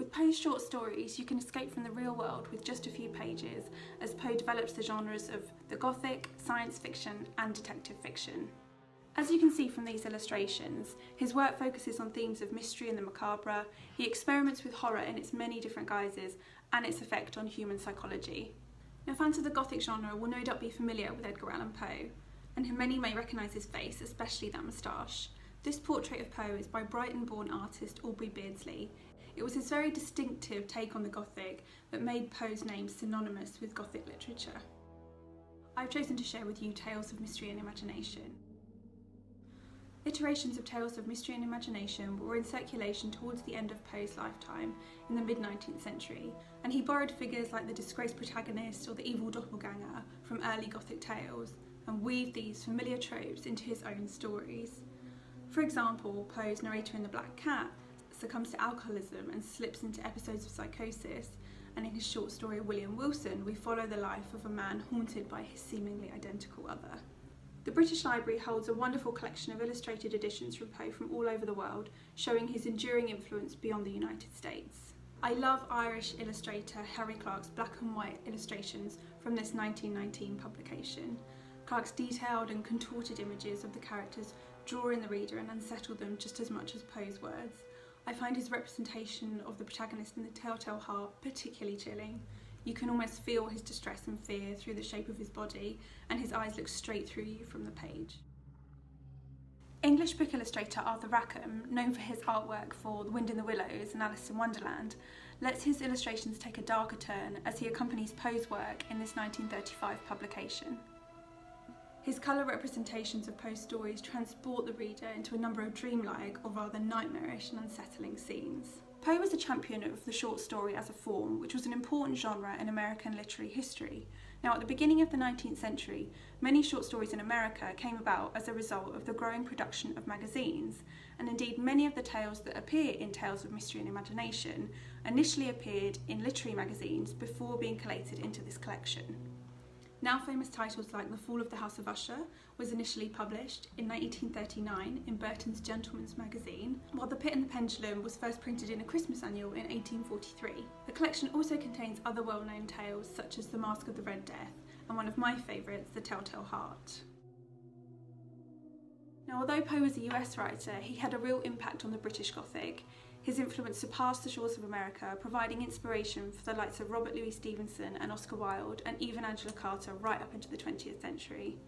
With Poe's short stories, you can escape from the real world with just a few pages as Poe develops the genres of the Gothic, science fiction and detective fiction. As you can see from these illustrations, his work focuses on themes of mystery and the macabre, he experiments with horror in its many different guises and its effect on human psychology. Now fans of the Gothic genre will no doubt be familiar with Edgar Allan Poe, and many may recognise his face, especially that moustache. This portrait of Poe is by Brighton-born artist Aubrey Beardsley. It was his very distinctive take on the Gothic that made Poe's name synonymous with Gothic literature. I've chosen to share with you Tales of Mystery and Imagination. Iterations of Tales of Mystery and Imagination were in circulation towards the end of Poe's lifetime in the mid-19th century, and he borrowed figures like the disgraced protagonist or the evil doppelganger from early Gothic tales, and weaved these familiar tropes into his own stories. For example, Poe's narrator in The Black Cat succumbs to alcoholism and slips into episodes of psychosis, and in his short story William Wilson, we follow the life of a man haunted by his seemingly identical other. The British Library holds a wonderful collection of illustrated editions from Poe from all over the world, showing his enduring influence beyond the United States. I love Irish illustrator Harry Clarke's black and white illustrations from this 1919 publication. Clarke's detailed and contorted images of the characters draw in the reader and unsettle them just as much as Poe's words. I find his representation of the protagonist in The Telltale Heart particularly chilling. You can almost feel his distress and fear through the shape of his body and his eyes look straight through you from the page. English book illustrator Arthur Rackham, known for his artwork for The Wind in the Willows and Alice in Wonderland, lets his illustrations take a darker turn as he accompanies Poe's work in this 1935 publication. His colour representations of Poe's stories transport the reader into a number of dreamlike or rather nightmarish and unsettling scenes. Poe was a champion of the short story as a form, which was an important genre in American literary history. Now, at the beginning of the 19th century, many short stories in America came about as a result of the growing production of magazines, and indeed many of the tales that appear in Tales of Mystery and Imagination initially appeared in literary magazines before being collated into this collection. Now famous titles like The Fall of the House of Usher was initially published in 1839 in Burton's Gentleman's Magazine, while The Pit and the Pendulum was first printed in a Christmas annual in 1843. The collection also contains other well-known tales such as The Masque of the Red Death and one of my favourites, The Telltale Heart. Now although Poe was a US writer, he had a real impact on the British Gothic. His influence surpassed the shores of America, providing inspiration for the likes of Robert Louis Stevenson and Oscar Wilde, and even Angela Carter right up into the 20th century.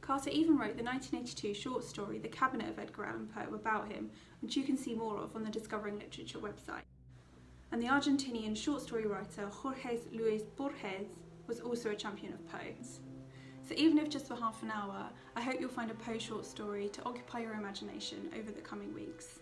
Carter even wrote the 1982 short story The Cabinet of Edgar Allan Poe about him, which you can see more of on the Discovering Literature website. And the Argentinian short story writer Jorge Luis Borges was also a champion of Poe's. So even if just for half an hour, I hope you'll find a Poe short story to occupy your imagination over the coming weeks.